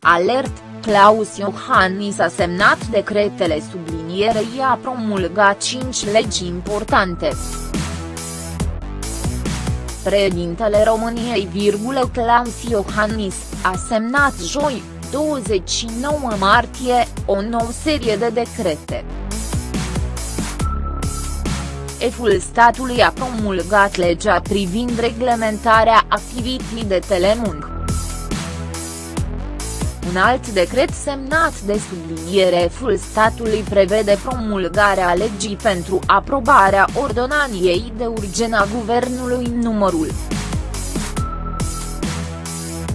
Alert, Claus Iohannis a semnat decretele sublinierei a promulgat cinci legi importante. Președintele României, Claus Iohannis, a semnat joi, 29 martie, o nouă serie de decrete. Eful statului a promulgat legea privind reglementarea activității de telemung. Un alt decret semnat de subliniere ful statului prevede promulgarea legii pentru aprobarea ordonaniei de urgen a guvernului numărul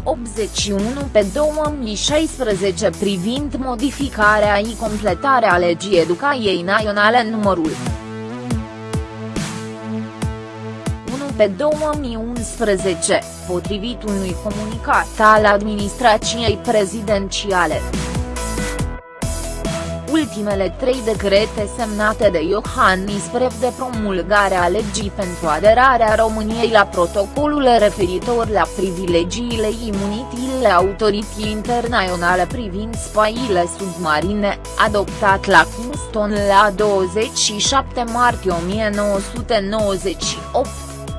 81 pe 2016 privind modificarea și completarea legii educației naționale numărul pe 2011, potrivit unui comunicat al administrației prezidențiale. Ultimele trei decrete semnate de Iohannis de promulgarea legii pentru aderarea României la protocolul referitor la privilegiile imunitile autorității internaționale privind spaiile submarine, adoptat la Kingston la 27 martie 1998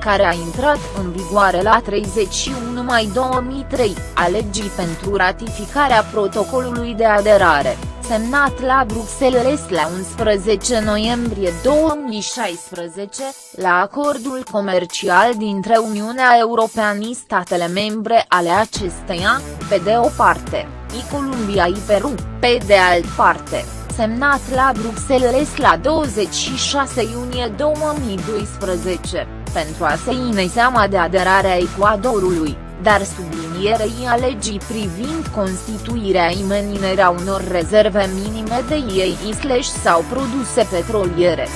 care a intrat în vigoare la 31 mai 2003, a legii pentru ratificarea protocolului de aderare, semnat la Bruxelles la 11 noiembrie 2016, la acordul comercial dintre Uniunea Europeană și statele membre ale acesteia, pe de o parte, și Columbia și Peru, pe de altă parte semnat la Bruxelles la 26 iunie 2012 pentru a se ține seama de aderarea Ecuadorului, dar sublinierei a legii privind constituirea imeninerea unor rezerve minime de ei slash sau produse petroliere.